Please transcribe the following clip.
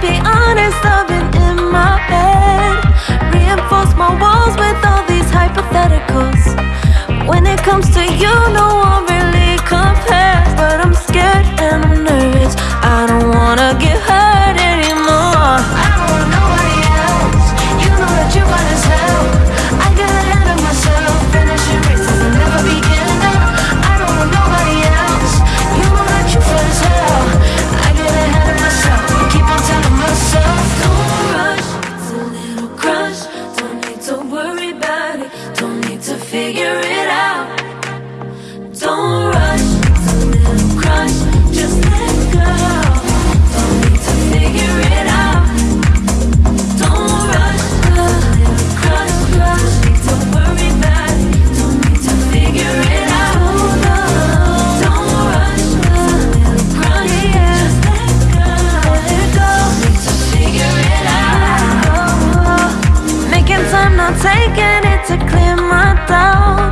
be honest, I've been in my head Reinforce my walls with all these hypotheticals. When it comes to you, no one figure it out. Don't rush to little crush Just let go. Don't need to figure it out. Don't rush little crush, crush. Need to Don't need to figure it out. Taking to clear my doubts